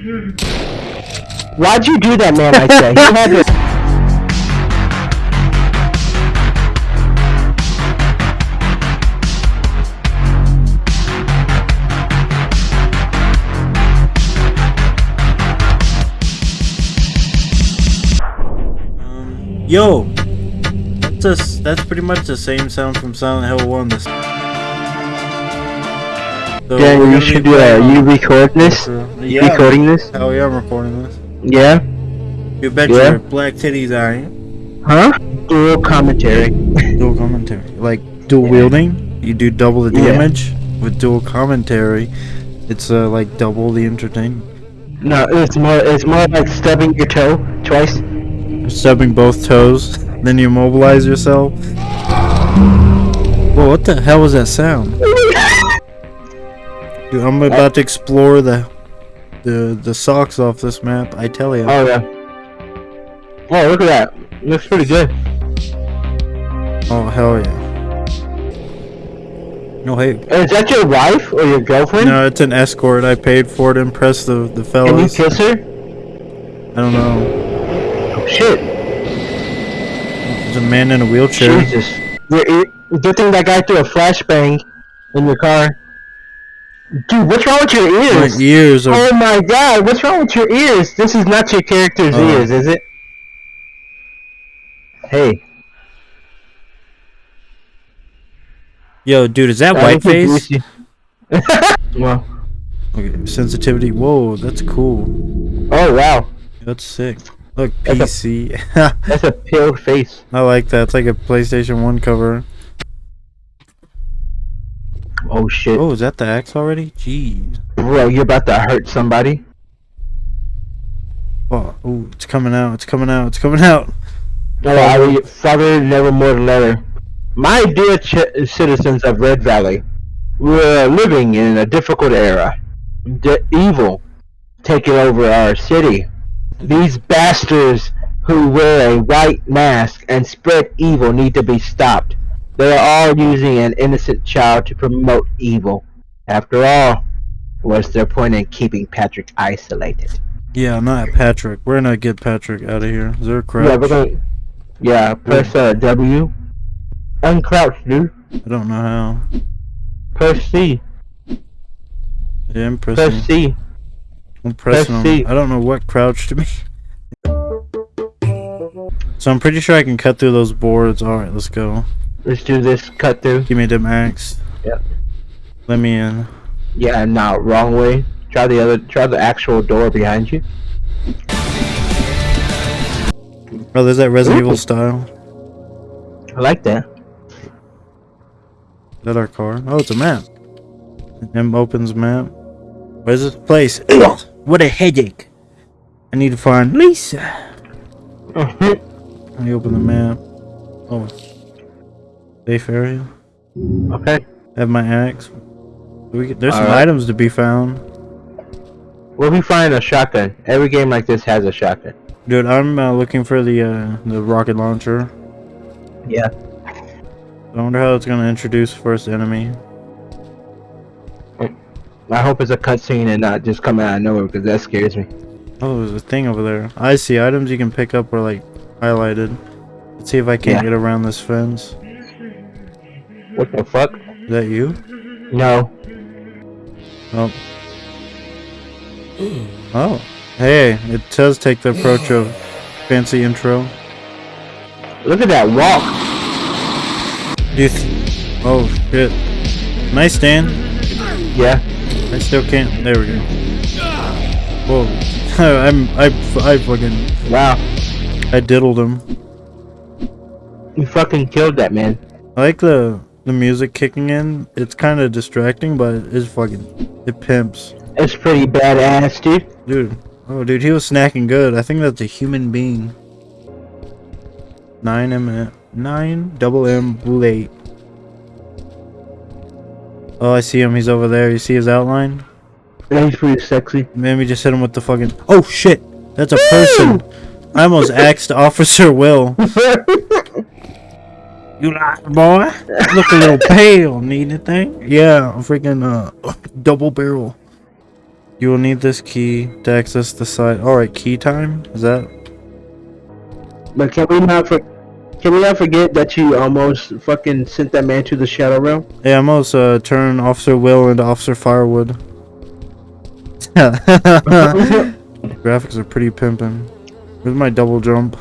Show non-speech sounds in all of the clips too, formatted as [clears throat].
Why'd you do that, man? I say. He had. Yo, that's, a, that's pretty much the same sound from Silent Hill 1. So Yeah, you should do that. You record this? Yeah. Recording this? Hell yeah, I'm recording this. Yeah? You bet Yeah. your black titties I ain't. Huh? Dual commentary. [laughs] Dual commentary. Like dual wielding, you do double the Yeah. damage. With dual commentary, it's uh, like double the entertainment. No, it's more it's more like stubbing your toe twice. Stubbing both toes, then you immobilize yourself. Whoa, what the hell was that sound? [laughs] Dude, I'm about to explore the the the socks off this map. I tell you. Oh yeah. Oh look at that. Looks pretty good. Oh hell yeah. No hey. Is that your wife or your girlfriend? No, it's an escort. I paid for it to impress the the fellas. Can you kiss her? I don't know. Oh, shit. There's a man in a wheelchair. Jesus. Good thing that guy threw a flashbang in your car. Dude, what's wrong with your My ears? ears are. Oh my god, what's wrong with your ears? This is not your character's Oh. ears, is it? Hey. Yo, dude, is that I white face? you- [laughs] well, Okay, sensitivity. Whoa, that's cool. oh wow. That's sick. Look, That's a- PC. [laughs] That's a pale face. I like that. It's like a PlayStation 1 cover. Oh shit. Oh, is that the axe already? Jeez. Bro, you're about to hurt somebody. Oh, ooh, it's coming out. It's coming out. It's coming out. No, I will father nevermore letter. My dear ch- citizens of Red Valley, we're living in a difficult era. The evil taking over our city. These bastards who wear a white mask and spread evil need to be stopped. They are all using an innocent child to promote evil. After all, what's their point in keeping Patrick isolated? Yeah, not Patrick. We're gonna get Patrick out of here. Is there a crouch? Yeah, we're gonna. Yeah, press uh, W. Uncrouch, dude. I don't know how. Press C. Yeah, I'm pressing. Press. C. I'm pressing press. C. I don't know what crouch to be. So I'm pretty sure I can cut through those boards. Alright, let's go. Let's do this cut through. Give me the axe. Yep. Let me in. Yeah, no, wrong way. Try the other. Try the actual door behind you. Oh, there's that Resident Ooh. Evil style. I like that. Is that our car? Oh, it's a map. M opens map. Where's this place? [coughs] What a headache. I need to find Lisa. [laughs] Let me open the map. Oh. Safe area. okay. Have my axe. We, get- there's some Alright. items to be found. Where We'll be finding a shotgun. Every game like this has a shotgun. Dude, I'm uh, looking for the uh, the rocket launcher. Yeah. I wonder how it's gonna introduce first enemy. I hope it's a cutscene and not just coming out of nowhere because that scares me. Oh, there's a thing over there. I see items you can pick up are like highlighted. Let's see if I can't Yeah. get around this fence. What the fuck? Is that you? No. Oh. Oh. Hey, it does take the approach of fancy intro. Look at that walk. Do you th- oh shit. Nice stand. Yeah. I still can't. There we go. Whoa. [laughs] I'm I I fucking Wow. I diddled him. You fucking killed that man. I like the the music kicking in. It's kind of distracting, but it's fucking it pimps, It's pretty badass, dude. dude. Oh, dude, he was snacking good. I think that's a human being. Nine M nine double M bullet. Oh, I see him. He's over there. You see his outline? Yeah, he's pretty sexy. Maybe just hit him with the fucking. Oh shit! That's a person. I almost [laughs] axed Officer Will. [laughs] You like boy? Look a little [laughs] pale. Need anything? Yeah, a freaking uh double barrel. You will need this key to access the site. Alright, key time? Is that? But can we not for, can we not forget that you almost fucking sent that man to the shadow realm? Yeah, I almost uh, turn Officer Will into Officer Firewood. [laughs] [laughs] Graphics are pretty pimping. Where's my double jump?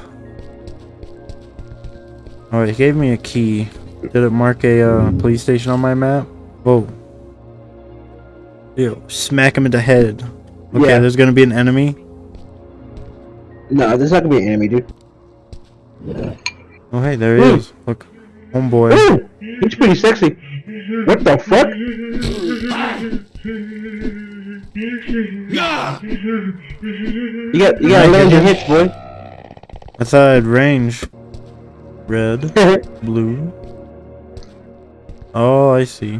Oh, he gave me a key. Did it mark a uh, police station on my map? Whoa. Ew, smack him in the head. Okay, Yeah. there's gonna be an enemy. No, there's not gonna be an enemy, dude. Oh, hey, there he Ooh. is. Look, homeboy. Ooh, he's pretty sexy. What the fuck? You got you got land your hits, boy. I thought I'd range. Red, [laughs] blue. Oh, I see.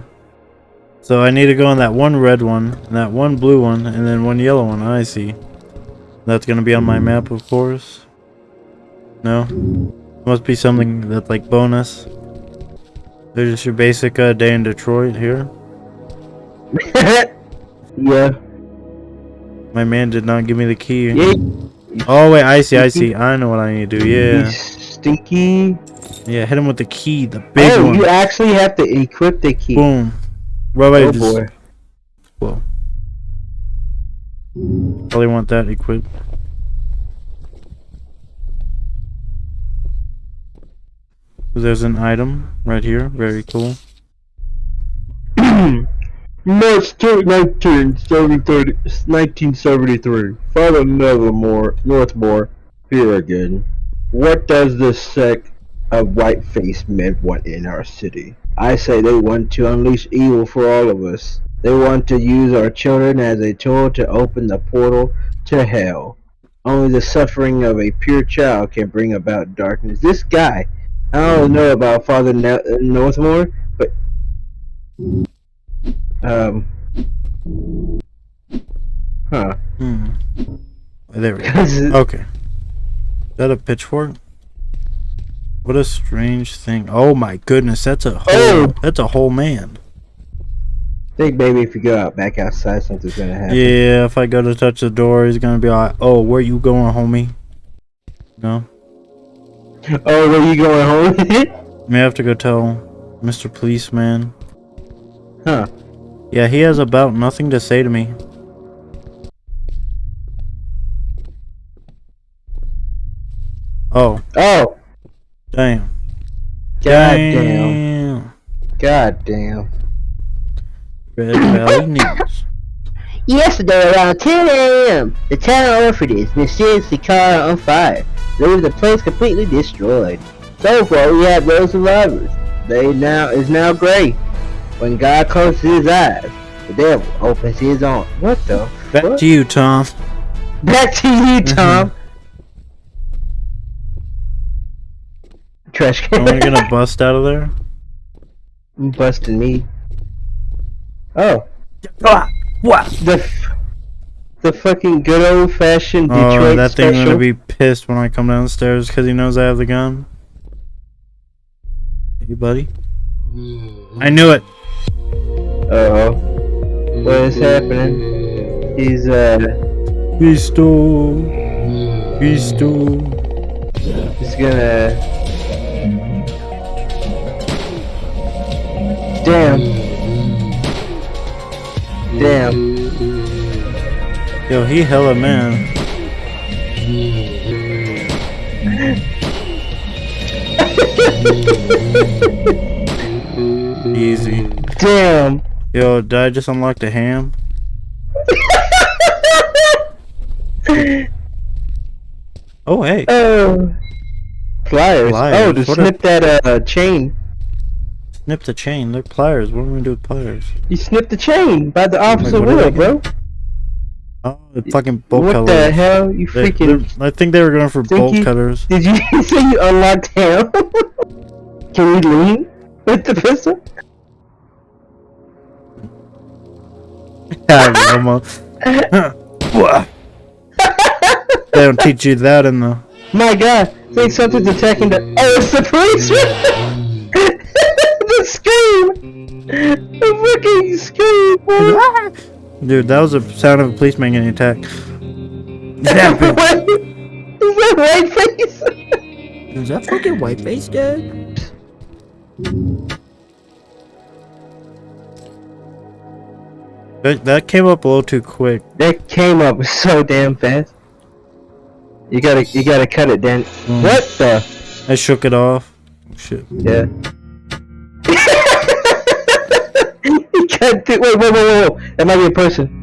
So I need to go on that one red one, and that one blue one, and then one yellow one. I see. That's gonna be on my map, of course. No? Must be something that's like bonus. There's just your basic uh, day in Detroit here. [laughs] yeah. My man did not give me the key. Yeah. Oh wait, I see, I [laughs] see. I know what I need to do. Yeah, stinky. yeah. Hit him with the key, the big oh, one. you actually have to equip the key. Boom. Right, Oh just- boy. Whoa. Probably want that equipped. There's an item right here. Very cool. [clears throat] March 2, 1973, 1973. Father Nevermore, Northmore, here again. What does this sect of white-faced men want in our city? I say they want to unleash evil for all of us. They want to use our children as a tool to open the portal to hell. Only the suffering of a pure child can bring about darkness. This guy, I don't know about Father Northmore, but um. Huh. Hmm. There we go. [laughs] Okay. Is that a pitchfork? What a strange thing. Oh my goodness, that's a whole, Oh! that's a whole man. think maybe if you go out back outside, something's gonna happen. Yeah, if I go to touch the door, he's gonna be like, "Oh, where you going, homie?" No, Oh, where you going home? [laughs] may have to go tell Mr. Policeman. huh. Yeah, he has about nothing to say to me. Oh, Oh. damn. God damn. God damn. Red Valley News. Yesterday around 10 a.m., the town of orphanage mysteriously caught on fire, leaving the place completely destroyed. So far, we have no survivors. They now is now gray. When God closes his eyes, the devil opens his arms. What the Back fuck? to you, Tom. Back to you, mm-hmm. Tom. Trash can. Am I gonna [laughs] bust out of there? You busting me. Oh, Ah, what? the f- the fucking good old fashioned Detroit Oh, Detroit that thing's special. gonna be pissed when I come downstairs because he knows I have the gun. Hey, buddy. I knew it. Uh oh. What is happening? He's uh Pistol. Pistol. he's gonna Damn. Damn. Yo, he hella man. Easy. Damn. Yo, did I just unlock the ham? [laughs] Oh, hey. Oh. Pliers. Pliers. Oh, to snip that uh chain. Snip the chain. Look, pliers. What am I gonna do with pliers? You snipped the chain by the officer I wheel, bro. Oh, the fucking bolt what cutters. What the hell? You They- freaking I think they were going for bolt Stinky. cutters. Did you [laughs] say you unlocked him? [laughs] Can we lean with the pistol? Yeah, almost. [laughs] They don't teach you that in the. My god, think something's attacking the- Oh, it's the police! The scream! The fucking scream, bro! Dude, that was the sound of a policeman getting attacked. Zap it. what? Is that white face? Is that fucking white face, dude? That, that came up a little too quick. that came up so damn fast. You gotta, you gotta cut it, Dan. Mm. What the? I shook it off. Shit. Yeah. Wait, wait, wait, wait, wait. That might be a person.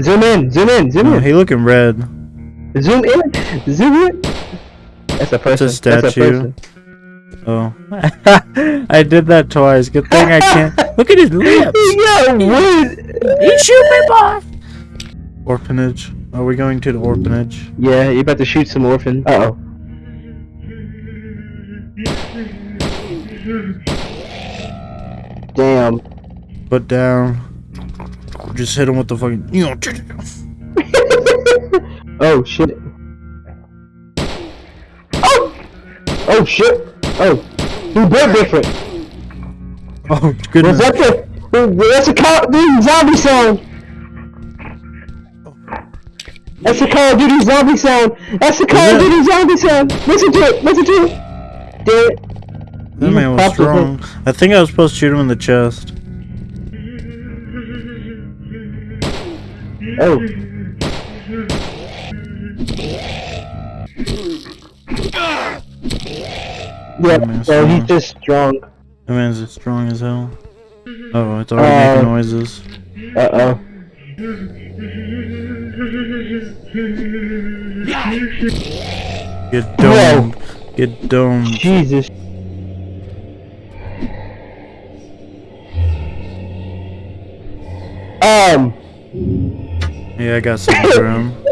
Zoom in, zoom in, zoom Oh, in. he looking red. Zoom in, zoom in. That's a person. That's a statue. person. Oh. [laughs] I did that twice. Good thing I can't. [laughs] Look at his lips. Yeah, weird. He shoot me, boy. Orphanage. Are we going to the orphanage? Yeah, you about to shoot some orphans. Uh oh. Damn. Put down. Just hit him with the fucking. You know. [laughs] oh shit. Oh! Oh shit. Oh. He built different. [laughs] Oh Was goodness. that the. That's a Call of Duty zombie sound! That's a Call of Duty zombie sound! That's a Call of? Duty zombie sound! Listen to it! Listen to it! Damn it. That man was popped his head. strong. I think I was supposed to shoot him in the chest. Oh. Yeah, so he's just strong. That man's as strong as hell. Oh, it's already Uh, making noises. Uh oh. Get domed. Get domed. Jesus. Um. Yeah, I got some room.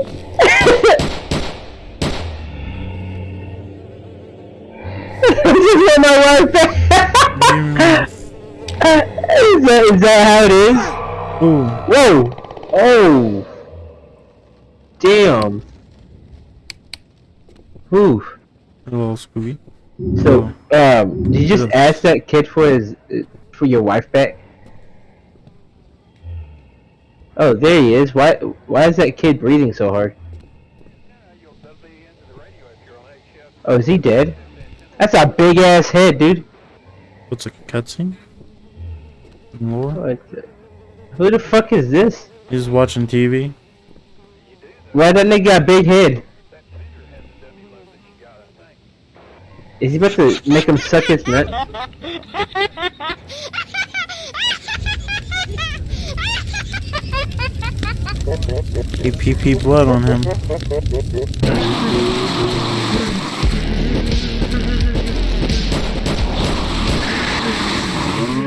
is my wife. is, that, is that how it is? Ooh. Whoa! Oh! Damn! Ooh. A little spooky. So, um, did you just ask that kid for his, for your wife back? Oh, there he is. Why, why is that kid breathing so hard? Oh, is he dead? That's a big ass head, dude. What's a cutscene? More? Who the fuck is this? He's watching TV. Why that nigga got a big head? Is he about to make him suck his nut? [laughs] He pee pee blood on him.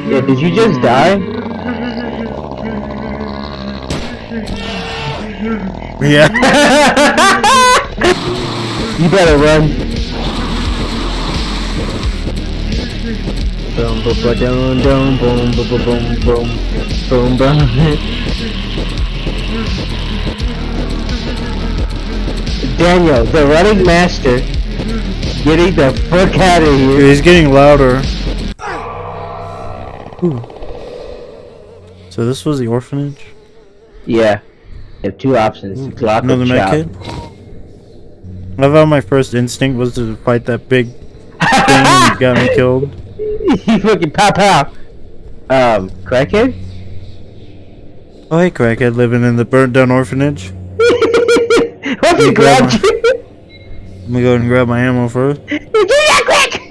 Yeah, did you just die? Yeah. you better run. Boom, boom, boom, boom, boom, boom, boom, boom, boom, boom, boom. Daniel, the running master, getting the fuck out of here. he's getting louder. Ooh. So this was the orphanage? Yeah, you have two options: lock or Another med kit? I thought my first instinct was to fight that big [laughs] thing and got me killed. [laughs] he fucking pow pow. Um, crackhead? Oh hey crackhead living in the burnt down orphanage. [laughs] You grabbed grab you? Let me go ahead and grab my ammo first. [laughs] Me that quick!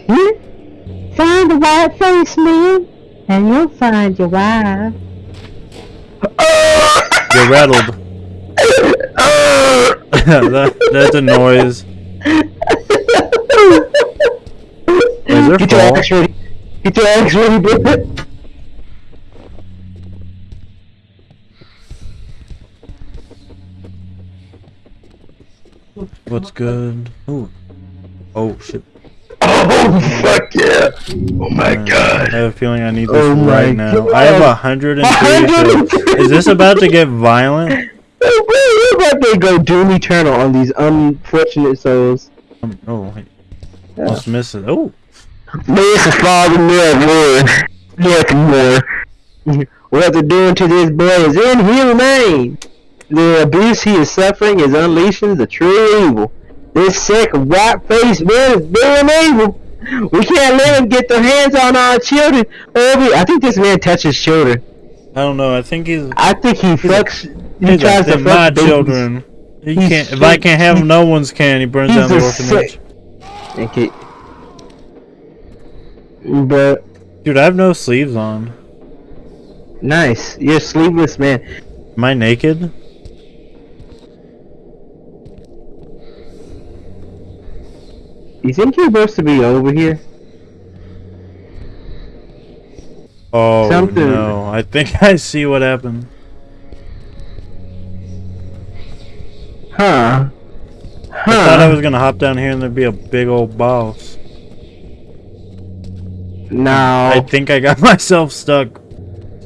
Find the white face man, and you'll find your wife. You're rattled. [laughs] that, that's a noise. Is there Get your fall? axe ready. Get your axe ready, bro. What's good? Ooh. Oh shit. Oh fuck yeah! Oh my Uh, god! I have a feeling I need this Oh right now. God. I have a hundred and three. kills. [laughs] 103. Is this about to get violent? We're about to go doom eternal on these unfortunate souls. Um, oh, wait. Almost miss it. Oh, May the Father Lord, yet more. What they're doing to this boy is inhumane. The abuse he is suffering is unleashing the true evil. This sick, white-faced man is being evil. We can't let him get their hands on our children. I think this man touches children. I don't know. I think he's. I think he fucks. He tries like, to fuck my babies. children. He He's can't. If I can't have them, no one's can. He burns He's down the orphanage. sick- Okay. But Dude, I have no sleeves on. nice. You're sleeveless man. Am I naked? You think you're supposed to be over here? Oh Something- no! I think [laughs] I see what happened. Huh? Huh? I thought I was gonna hop down here and there'd be a big old boss. No. I think I got [laughs] myself stuck.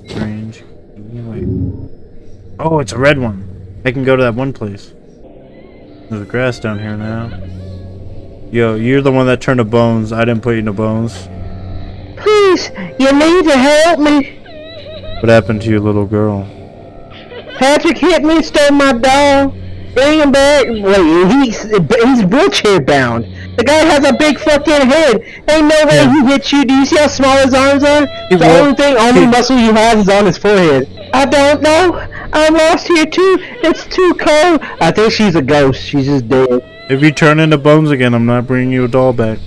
Strange. Oh, it's a red one. I can go to that one place. There's grass down here now. Yo, you're the one that turned to bones. I didn't put you to bones. Please, you need to help me. What happened to your little girl? Patrick hit me, stole my doll. Bring him back. Wait, he's he's wheelchair bound. The guy has a big fucking head. Ain't no way Yeah. he hit you. Do you see how small his arms are? He the only thing, only muscle he has is on his forehead. I don't know. I'm lost here too. It's too cold. I think she's a ghost. She's just dead. If you turn into bones again, I'm not bringing you a doll back.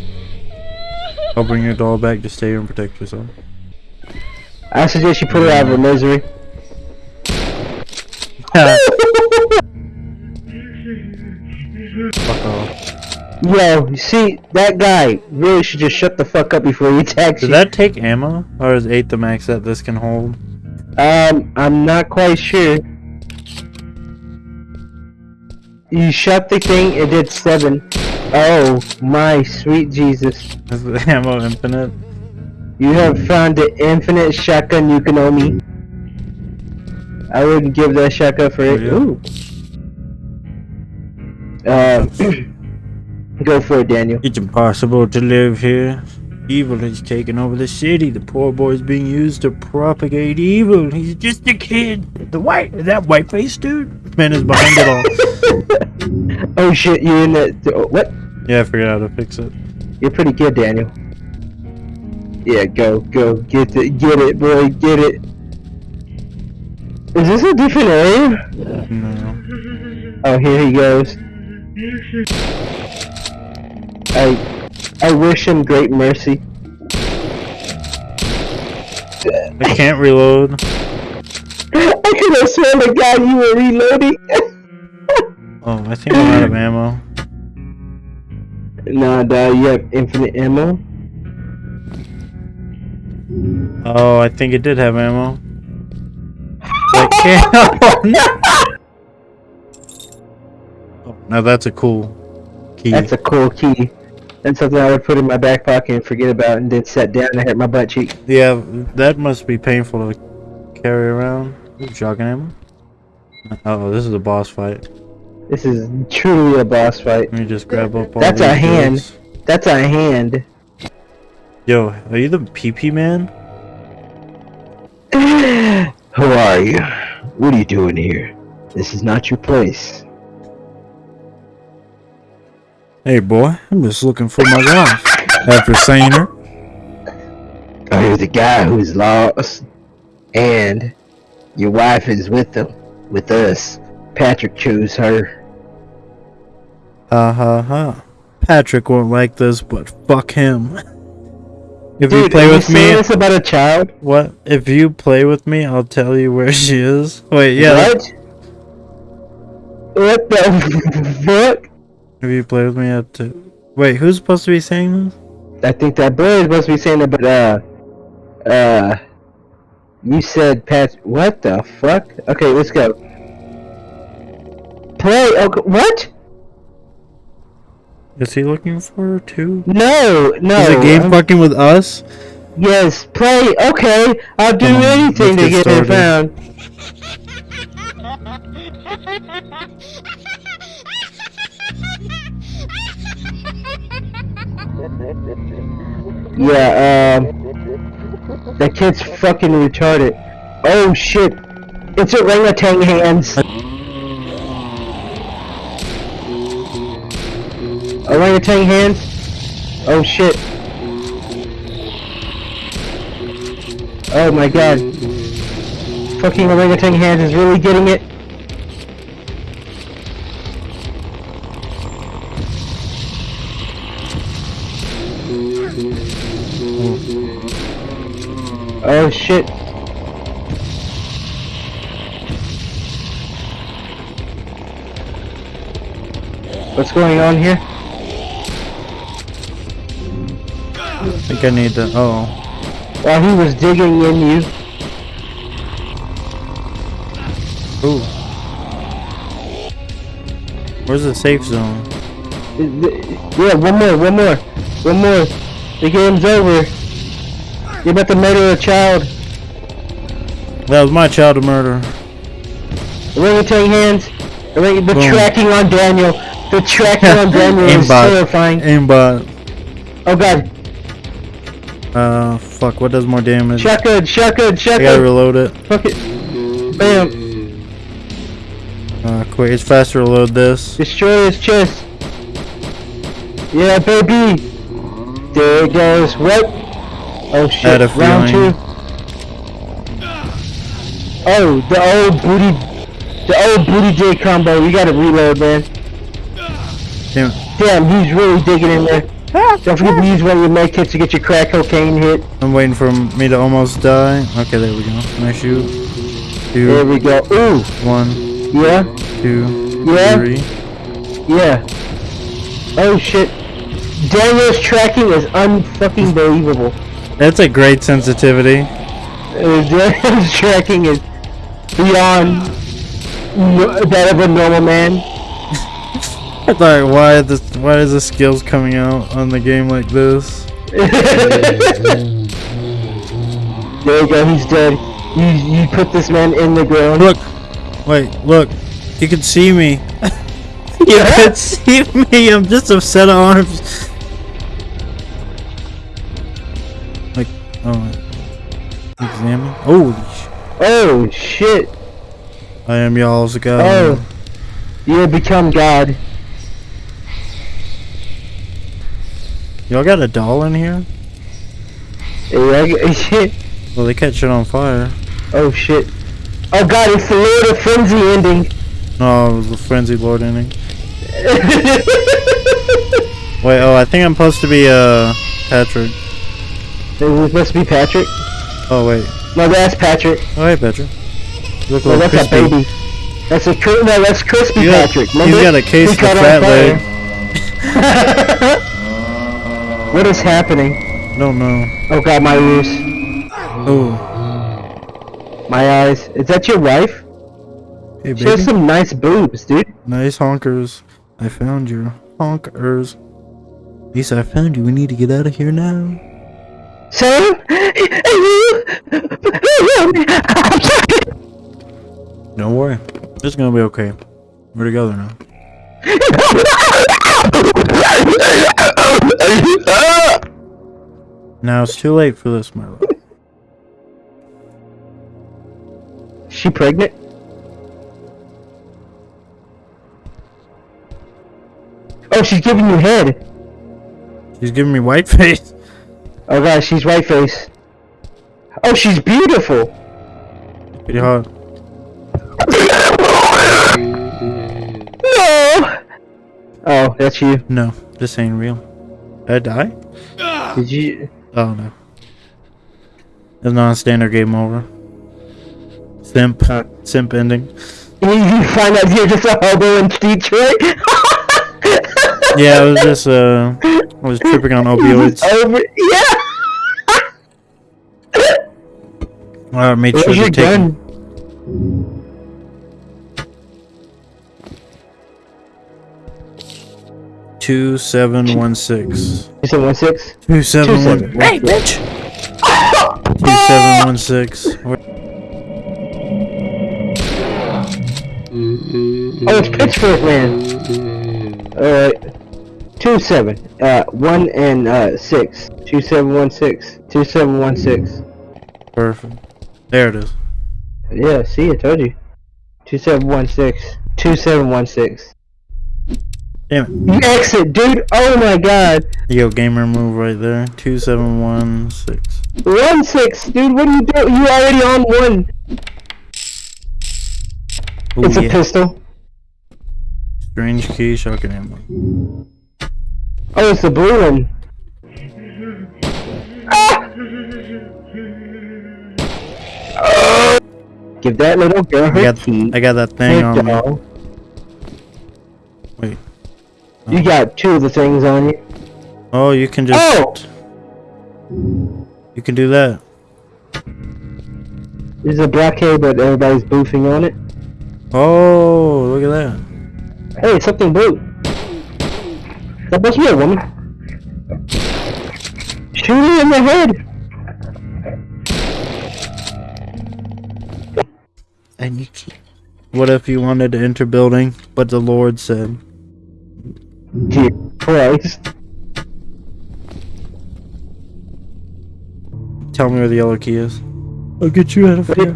I'll bring your doll back to stay here and protect yourself. I suggest you put her out of her misery. [laughs] Fuck off. Yo, you see, that guy really should just shut the fuck up before he attacks Did you. that take ammo? Or is 8 the max that this can hold? Um, I'm not quite sure. You shot the thing, it did seven. Oh, my sweet Jesus. Is the ammo infinite? You have found the infinite shotgun you can owe me. I wouldn't give that shotgun for it. yeah. Ooh. Uh, [clears throat] go for it, Daniel. It's impossible to live here. Evil has taken over the city. The poor boy is being used to propagate evil. He's just a kid. The white, that white face dude, man is behind it all. [laughs] oh shit, you're in the. oh, What? Yeah, I figured out how to fix it. You're pretty good, Daniel. Yeah, go, go, get it, get it, boy, get it. Is this a different area? No. Oh, here he goes. I, I wish him great mercy. I can't reload. [laughs] I could have sworn to God you were reloading. [laughs] Oh, I think I'm out of ammo. nah, dog, you have infinite ammo. Oh, I think it did have ammo. I can't. No. Oh, now that's a cool key. That's a cool key. That's something I would put in my back pocket and forget about, and then sat down and hit my butt cheek. Yeah, that must be painful to carry around. Ooh, him. Oh, this is a boss fight. This is truly a boss fight. Let me just grab up all That's a hand. goods. That's a hand. Yo, are you the PP man? [sighs] Who are you? What are you doing here? This is not your place. Hey, boy, I'm just looking for my wife. After seeing her, Oh, you're the guy who's lost, and your wife is with them, with us. Patrick chose her. ha ha ha. Patrick won't like this, but fuck him. If you play with you me, this about a child? what? If you play with me, I'll tell you where she is. Wait, yeah. What? What the [laughs] fuck? If you play with me, I have to. Wait, who's supposed to be saying this? I think that boy is supposed to be saying that, but uh, uh, you said Pat. What the fuck? Okay, let's go. Play. Okay, what? Is he looking for her too? No, no. Is the game I'm- fucking with us? Yes, play. Okay, I'll do Come on, anything to get get it found. [laughs] Yeah, um, that kid's fucking retarded. Oh shit! It's orangutan hands. Orangutan hands. Oh shit. Oh my god. Fucking orangutan hands is really getting it. Oh shit. What's going on here? I think I need to. Oh. While he was digging in you. Ooh. Where's the safe zone? Yeah, one more, one more, one more. The game's over. You're about to murder a child. That was my child to murder. Orangutan hands. The Boom. tracking on Daniel. The tracking on [laughs] Daniel is terrifying. Aimbot. Oh god. Uh, fuck. What does more damage? Shotgun, shotgun, shotgun. I gotta reload it. Fuck it. Bam. Uh, quick. It's faster to load this. Destroy his chest. Yeah, baby. There it goes. What? Oh shit. Had a Round feeling. two. Oh, the old booty, the old booty J combo. You gotta reload, man. Damn. Damn, he's really digging in there. Ah, Don't forget to ah. use one of your med kits to get your crack cocaine hit. I'm waiting for me to almost die. Okay, there we go. Can I shoot? There we go. Ooh, one, yeah, two, Yeah. three. yeah. Oh shit. Daniel's tracking is unfucking believable. That's a great sensitivity. Uh, Daniel's [laughs] tracking is beyond no, that of a normal man. [laughs] I thought, why this? Why is the skills coming out on the game like this? [laughs] There you go, he's dead. You you put this man in the ground. Look, wait, look. You can see me. you can see me. I'm just a set oh, examine. Holy sh! Oh shit. I am y'all's god. Oh. You have become God. Y'all got a doll in here? Yeah, [laughs] shit. Well, they catch it on fire. Oh shit. Oh god, it's the Lord of Frenzy ending. No, it was the Frenzy lord ending. [laughs] Wait, oh, I think I'm supposed to be uh Patrick. It was supposed to be Patrick. Oh wait, No, that's Patrick. oh hey Patrick. You look a No, little that's a baby. That's a no, that's crispy You got- Patrick. he's got a case of fat leg. [laughs] what is happening? No, no. Oh god, my ears, Oh, my eyes. Is that your wife? hey She has some nice boobs, dude. Nice honkers. I found you. Honkers. Lisa, I found you. We need to get out of here now. Sam, Don't worry. It's gonna be okay. We're together now. Now it's too late for this, my love. she pregnant? Oh, she's giving you head. She's giving me white face. Oh god, she's white face. Oh, she's beautiful. Pretty hot. No. Oh, that's you. No, this ain't real. Did I die? Did you? Oh no. It's not a standard game over. Simp. Huh. Simp ending. You [laughs] you find out you're just a hobo in Detroit? Yeah, I was just uh I was tripping on [laughs] opioids. Over, yeah. I made sure Where's to your take gun? two seven one six. You said one six. Two seven one. seven. Hey, bitch. Two seven one six. Oh, it's Pitchfork Man. Alright. Two seven. Uh, one and uh six. Two seven one six. Two seven one six. Perfect. There it is. Yeah, see, I told you. 2716. 2716. Damn it. Exit, dude! Oh my god! Yo, gamer move right there. 2716. 1 6, dude, what are you doing? You already on one! Ooh, it's a yeah. pistol. Strange key, shotgun ammo. Oh, it's the blue one. Ah! Oh! Give that little girl her I got. I got that thing on me. Wait. You oh. got two of the things on you. Oh, you can just. Oh! You can do that. There's a blockade, but everybody's boofing on it. Oh, look at that. Hey, something blue. That must be a woman. Shoot her in the head. And you can What if you wanted to enter building, but the Lord said, Dear Christ. Tell me where the yellow key is. I'll get you out of here.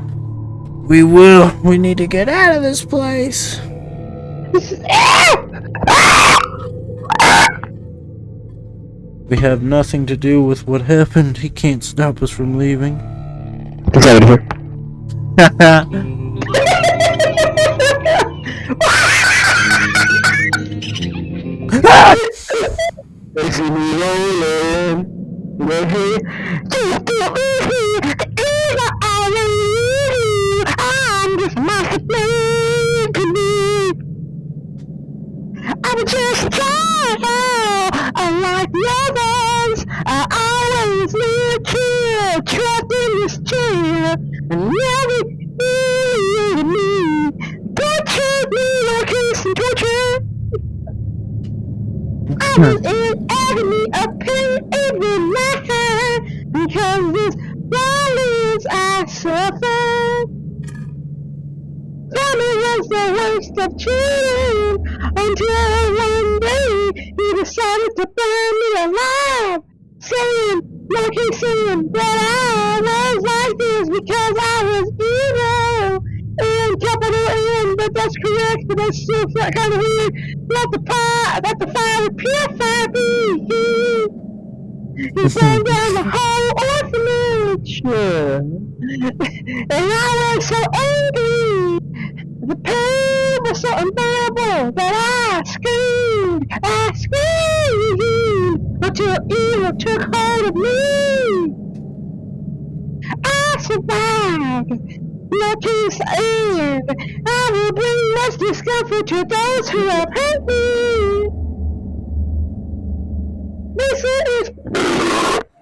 We will. We need to get out of this place. We have nothing to do with what happened. He can't stop us from leaving. Get out of here. [laughs] They see me rolling. Just. Either I leave. I'm just master to. I'm just tired. Unlike I always here, trapped in this chair. And never was in agony of pain every night because this violence I suffered. Tommy was the worst of children until one day he decided to burn me alive, saying, like he's saying that I was like this because I was evil. And capital N, but that's correct, but that's still kind of weird. Let the fire, let the fire purify me. He burned down the whole orphanage. And I was so angry. The pain was so unbearable that I screamed, I screamed until evil took hold of me. I survived. No peace and I will bring much discomfort to those who have hurt me. This is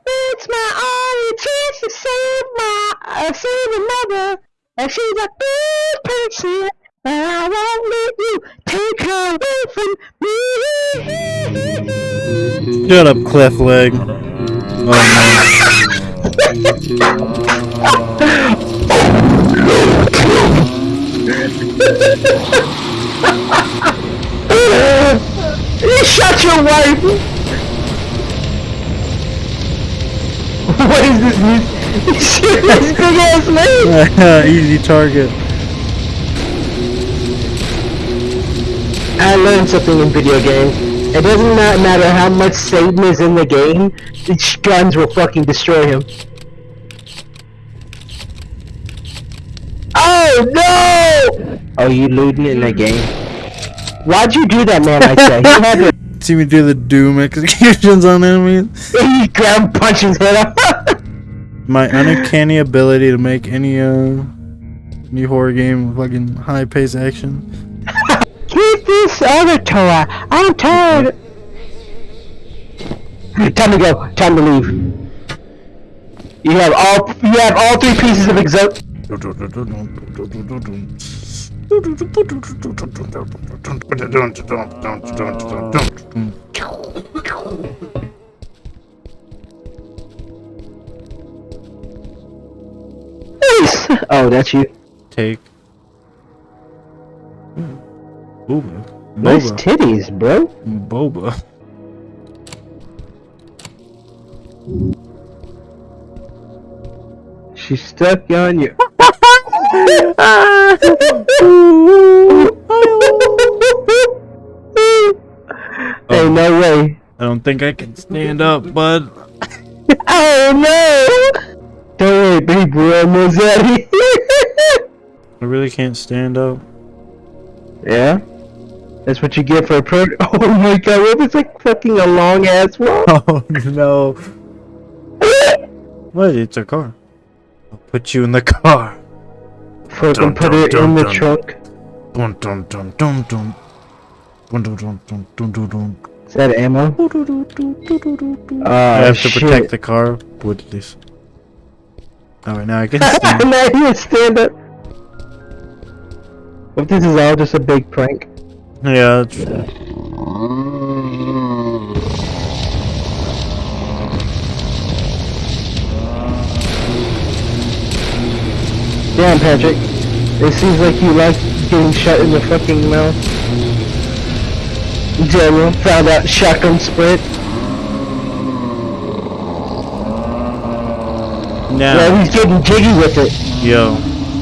it's my only chance to save my uh, save a mother, and she's a good person, and I won't let you take her away from me. Shut up, Cliff Leg. Oh [laughs] [laughs] you shot your wife! [laughs] what is this music? Shoot this big ass no. [laughs] Easy target. I learned something in video games. It doesn't not matter how much Satan is in the game, its guns will fucking destroy him. Oh no! Oh, you looting in the game? Why'd you do that, man? I say. You had to. [laughs] See me do the doom executions on enemies. [laughs] He grab punch his head [laughs] off. My uncanny ability to make any uh any horror game fucking high paced action. Keep this other toy. I'm tired. Time to go. Time to leave. You have all. You have all three pieces of exo. Oh, that's you. Take. Boba. Nice titties, bro. Boba. She's stuck on you. Oh. hey, no way. I don't think I can stand up, bud. [laughs] Oh no! Don't worry, we're almost out of here. I really can't stand up. Yeah? That's what you get for a pro- [laughs] Oh my god, what was like fucking a long ass walk? [laughs] Oh no. What? It's a car. I'll put you in the car. Fucking Dun, put dun, it dun, in the dun. trunk. Dun dun dun dun dun. Dun dun dun dun dun dun dun. Is that ammo? I Uh, have to protect the car with this. Alright, now I can [laughs] stand. now you stand up. What if this is all just a big prank? yeah, that's Damn, Patrick. It seems like you like getting shot in the fucking mouth. General found out shotgun split. now. Yeah, he's getting jiggy with it. Yo,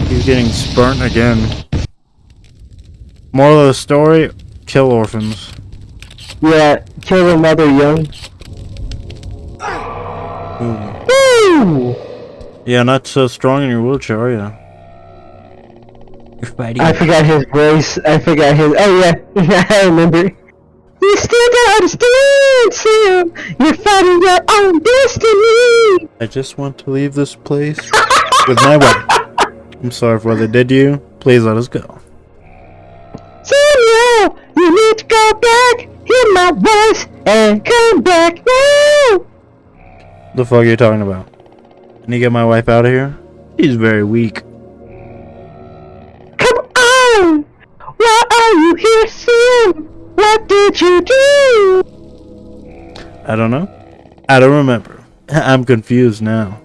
he's getting spurnt again. Moral of the story: kill orphans. Yeah, kill a mother young. Ooh. Woo! Yeah, not so strong in your wheelchair, are you? You're fighting. I forgot his voice. I forgot his. Oh [laughs] yeah, I remember. You still don't understand, Sam. You're fighting your own destiny. I just want to leave this place with my wife. [laughs] I'm sorry for what I did to you. Please let us go. Samuel, you need to go back. Hear my voice and come back now. The fuck are you talking about? Can you get my wife out of here. She's very weak. Come. Why are you here, Sam? What did you do? I don't know. I don't remember. [laughs] I'm confused now.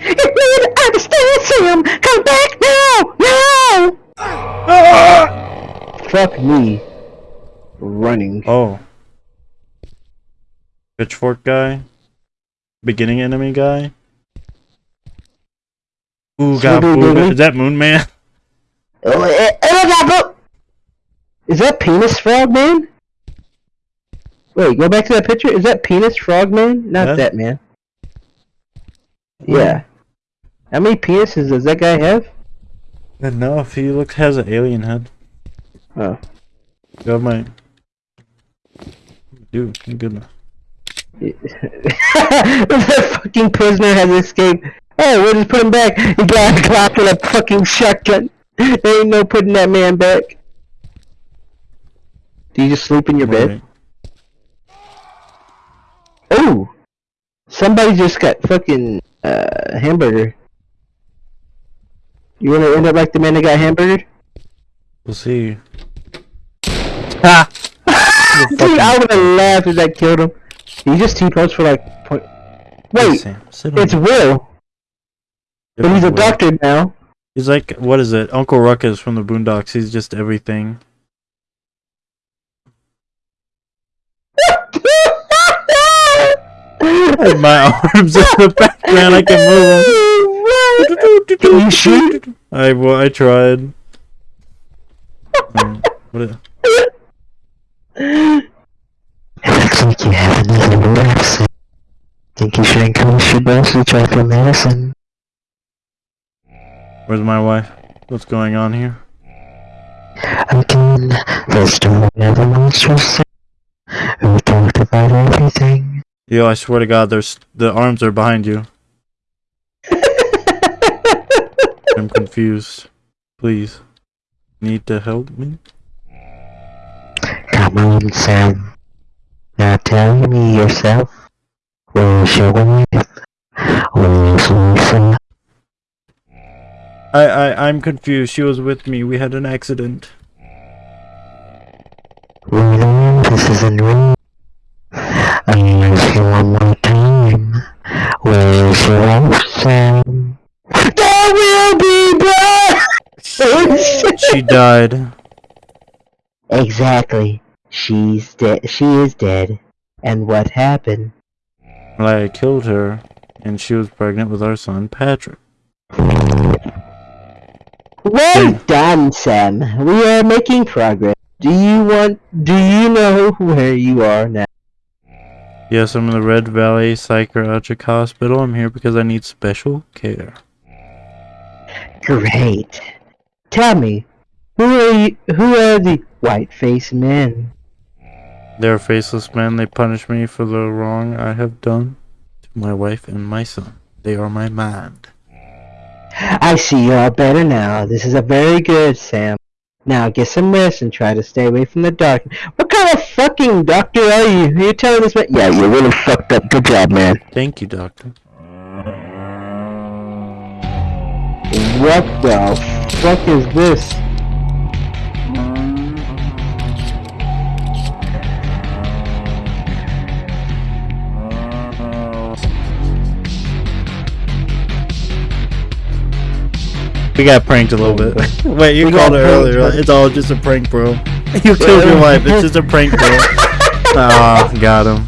You need to understand, Sam. Come back now. Now. [laughs] Fuck me. Running. Oh. Pitchfork guy? Beginning enemy guy? Ooh, got Swiggly Is that Moon Man? [laughs] Oh, eh, eh, bro. Oh, eh, eh, Is that penis frog man? Wait, go back to that picture. Is that penis frog man? Not Yeah. that man. Hmm. Yeah. How many penises does that guy have? No, if he looks has an alien head. Oh. Got my. Dude, thank goodness. [laughs] the fucking prisoner has escaped. Oh, we'll just put him back. He got a clock and a fucking shotgun. There ain't no putting that man back. Do you just sleep in your bed? Oh! Somebody just got fucking uh hamburger. You wanna end up like the man that got hamburgered? We'll see. Ha! [laughs] Dude, I would have laughed if that killed him. He just T-posed for like point. Wait, it's Will, but he's a Will. doctor now. He's like, what is it? Uncle Ruckus from the Boondocks. He's just everything. And my [laughs] arms in the background, I can move them. Can you shoot? I well, I tried. Um, what? a- Looks like you have another relapse. Think you should encourage your boss to try for medicine. Where's my wife? What's going on here? Again, the story of the monstrous We talked about everything. Yo, I swear to God, there's the arms are behind you. [laughs] I'm confused. Please, need to help me. Come on, Sam. Now tell me yourself. Where's your wife? Where's Lisa? I I I'm confused. She was with me. We had an accident. Really? This is a. I'll ask you one more time. Where's your wife, Sam? There will be blood! She died. Exactly. She's dead. She is dead. And what happened? I killed her, and she was pregnant with our son Patrick. Well Yeah. done, Sam. We are making progress. Do you want? Do you know where you are now? Yes, I'm in the Red Valley Psychiatric Hospital. I'm here because I need special care. Great. Tell me, who are you? Who are the white-faced men? They're faceless men. They punish me for the wrong I have done to my wife and my son. They are my mind. I see you are better now. This is a very good, Sam. Now get some rest and try to stay away from the dark. What kind of fucking doctor are you? Are you telling this man? Yeah, you're really fucked up. Good job, man. Thank you, doctor. What the fuck is this? We got pranked a little bit. [laughs] Wait, you We called got it earlier. but- It's all just a prank, bro. [laughs] You killed your wife. It's just a prank, bro. [laughs] Ah, got him.